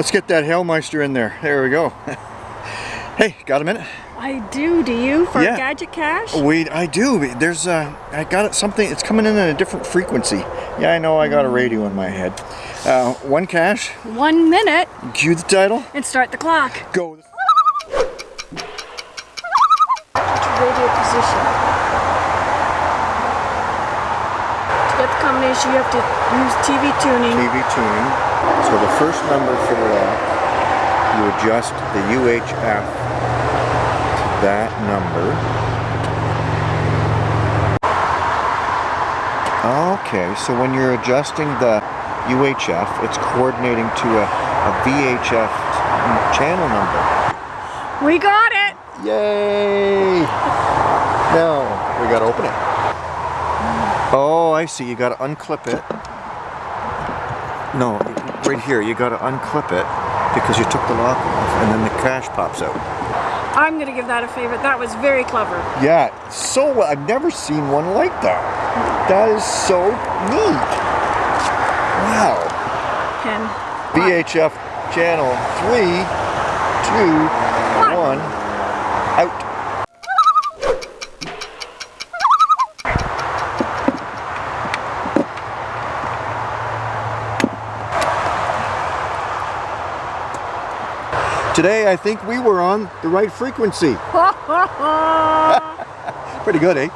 Let's get that Hailmeister in there. There we go. hey, got a minute? I do. Do you for Yeah. Gadget Cache? Wait, I do. There's uh, I got it something. It's coming in at a different frequency. Yeah, I know. I got a radio in my head. Uh, one cache. One minute Cue the title. and start the clock. Go. Radio position. To get the combination, you have to use TV tuning. TV tuning. So the first number for the lock, you adjust the UHF to that number. Okay, so when you're adjusting the UHF, it's coordinating to a, a VHF channel number. We got it. Yay! Now, we gotta open it. Oh, I see. You gotta unclip it. No, right here. You gotta unclip it because you took the lock off and then the cache pops out. I'm gonna give that a favorite. That was very clever. Yeah, so well. I've never seen one like that. That is so neat. Wow. Pen. VHF channel three, two, one, out. Today I think we were on the right frequency. Pretty good, eh?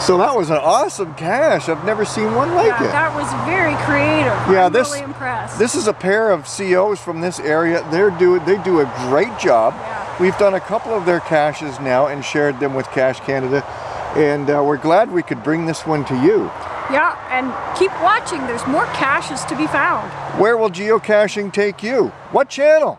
So that was an awesome cache. I've never seen one like yeah, it. that was very creative. Yeah, I'm this- really impressed. This is a pair of COs from this area. They're do they do a great job. Yeah. We've done a couple of their caches now and shared them with Cache Canada, and uh, we're glad we could bring this one to you. yeah, and keep watching. There's more caches to be found. Where will geocaching take you? What channel?